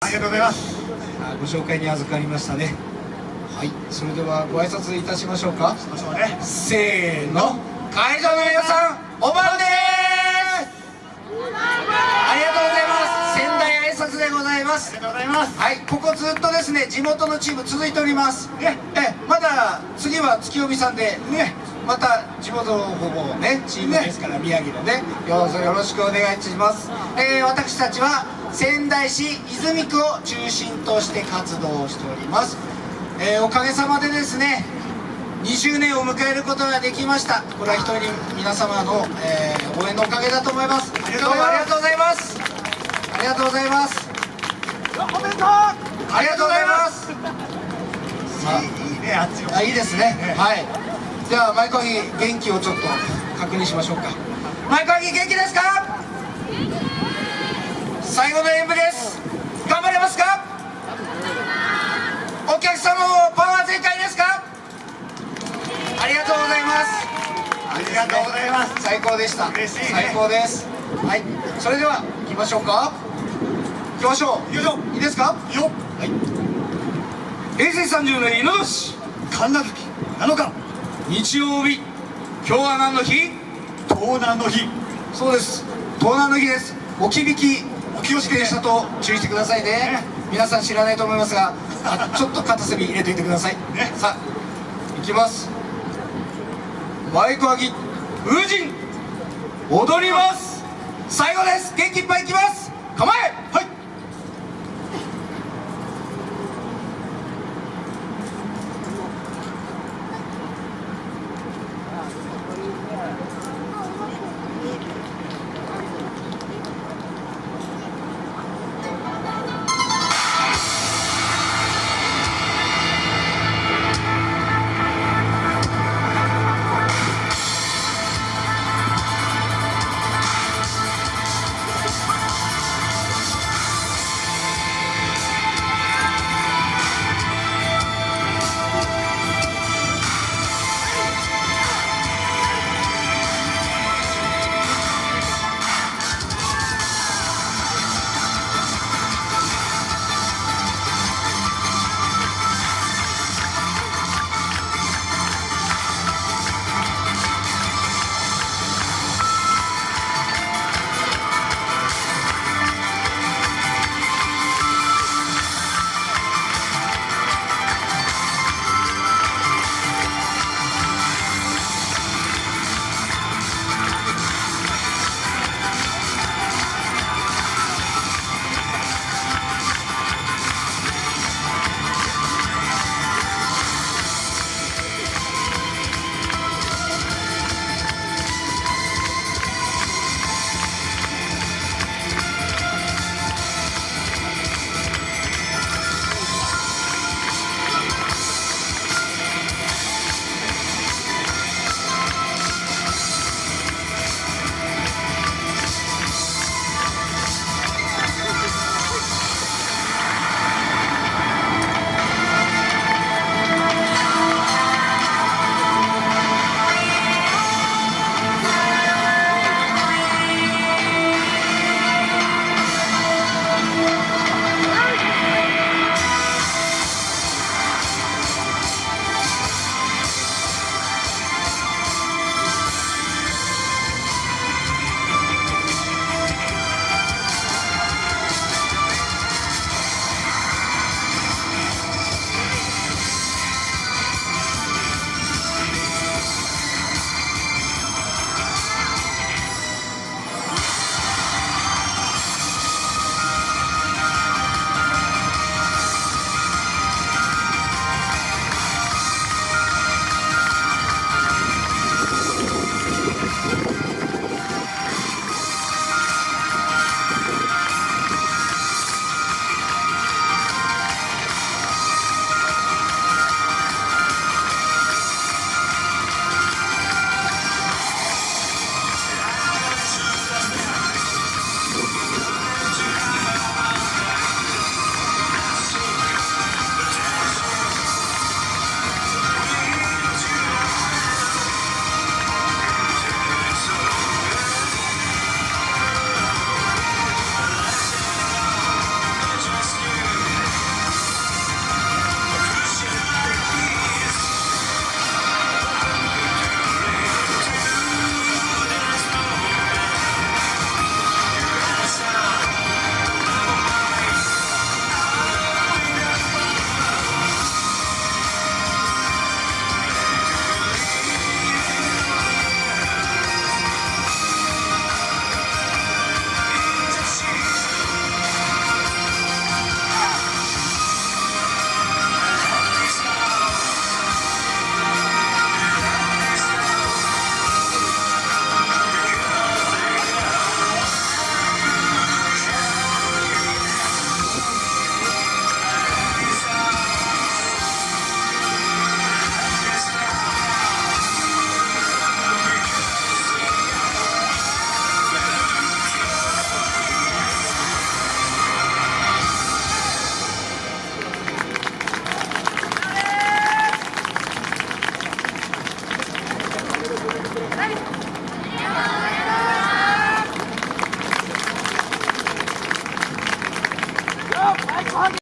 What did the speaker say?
ありがとうございます。あご紹介に預かりましたね。はい。それではご挨拶いたしましょうか。しましょうね。せーの。会場の皆さんおばんです。ありがとうございます。仙台挨拶でございます。ありがとうございます。はい。ここずっとですね地元のチーム続いております。ね。えまだ次は月帯さんでね。また地元のほぼねチームですから、宮城のねどうぞよろしくお願いします、えー私たちは仙台市泉区を中心として活動しております、えーおかげさまでですね20年を迎えることができました。これは一人皆様の、えー応援のおかげだと思います。ありがとうございます。ありがとうございます。ありがとうございます。おめでとう。ありがとうございます。いいいいねあっちのあいいですね。はい。では前川木元気をちょっと確認しましょうか。前川木元気ですか？最後の演舞です。頑張れますか？お客様もパワー全開ですか？ありがとうございます。ありがとうございます。最高でした。嬉しいね。最高です。はい。それでは行きましょうか。行きましょう。よいしょいいですか？よ。っはい。平成30年猪年。神奈月7日。日曜日。今日は何の日？盗難の日。そうです。盗難の日です。置き引きお気をつけてしたと注意してくださいね。ね。皆さん知らないと思いますがあちょっと片隅入れておいてください、ね。さあいきます。マイク上げ風神踊ります。最後です。元気いっぱいいきます。構え